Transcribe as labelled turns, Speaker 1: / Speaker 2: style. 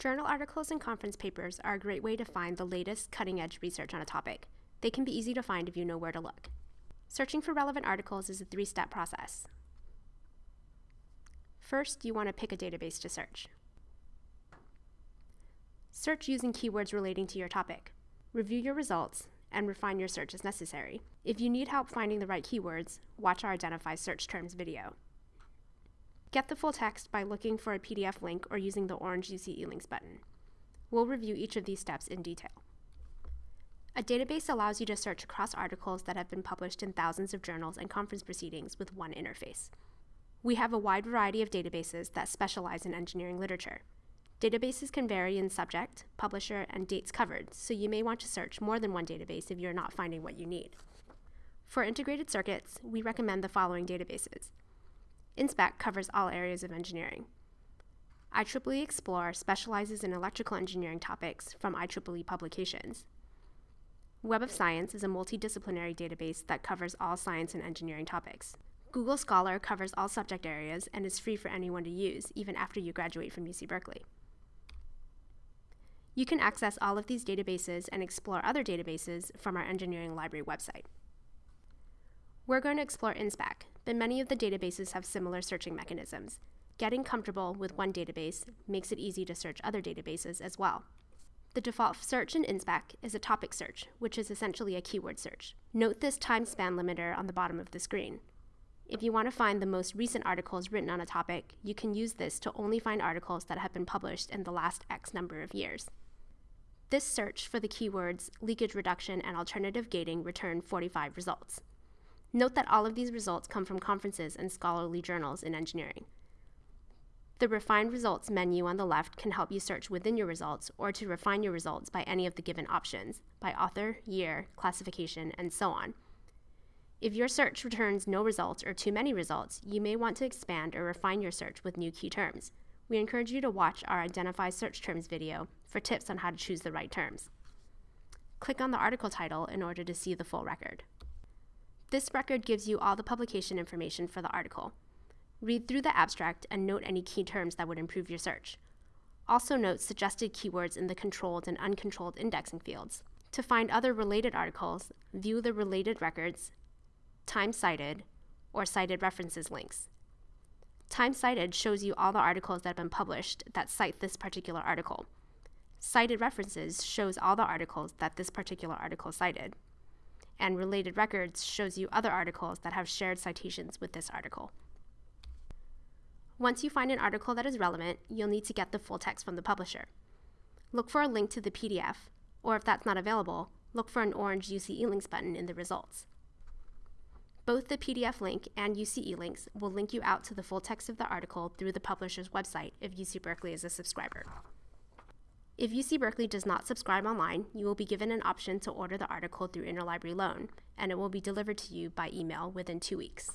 Speaker 1: Journal articles and conference papers are a great way to find the latest cutting edge research on a topic. They can be easy to find if you know where to look. Searching for relevant articles is a three step process. First, you want to pick a database to search. Search using keywords relating to your topic. Review your results and refine your search as necessary. If you need help finding the right keywords, watch our Identify Search Terms video. Get the full text by looking for a PDF link or using the orange UC eLinks button. We'll review each of these steps in detail. A database allows you to search across articles that have been published in thousands of journals and conference proceedings with one interface. We have a wide variety of databases that specialize in engineering literature. Databases can vary in subject, publisher, and dates covered, so you may want to search more than one database if you're not finding what you need. For integrated circuits, we recommend the following databases. InSpec covers all areas of engineering. IEEE Xplore specializes in electrical engineering topics from IEEE publications. Web of Science is a multidisciplinary database that covers all science and engineering topics. Google Scholar covers all subject areas and is free for anyone to use, even after you graduate from UC Berkeley. You can access all of these databases and explore other databases from our engineering library website. We're going to explore InSpec, but many of the databases have similar searching mechanisms. Getting comfortable with one database makes it easy to search other databases as well. The default search in InSpec is a topic search, which is essentially a keyword search. Note this time span limiter on the bottom of the screen. If you want to find the most recent articles written on a topic, you can use this to only find articles that have been published in the last X number of years. This search for the keywords leakage reduction and alternative gating returned 45 results. Note that all of these results come from conferences and scholarly journals in engineering. The Refine Results menu on the left can help you search within your results or to refine your results by any of the given options, by author, year, classification, and so on. If your search returns no results or too many results, you may want to expand or refine your search with new key terms. We encourage you to watch our Identify Search Terms video for tips on how to choose the right terms. Click on the article title in order to see the full record. This record gives you all the publication information for the article. Read through the abstract and note any key terms that would improve your search. Also note suggested keywords in the controlled and uncontrolled indexing fields. To find other related articles, view the related records, time cited, or cited references links. Time cited shows you all the articles that have been published that cite this particular article. Cited references shows all the articles that this particular article cited and related records shows you other articles that have shared citations with this article. Once you find an article that is relevant, you'll need to get the full text from the publisher. Look for a link to the PDF, or if that's not available, look for an orange UC eLinks button in the results. Both the PDF link and UC eLinks will link you out to the full text of the article through the publisher's website if UC Berkeley is a subscriber. If UC Berkeley does not subscribe online, you will be given an option to order the article through Interlibrary Loan, and it will be delivered to you by email within two weeks.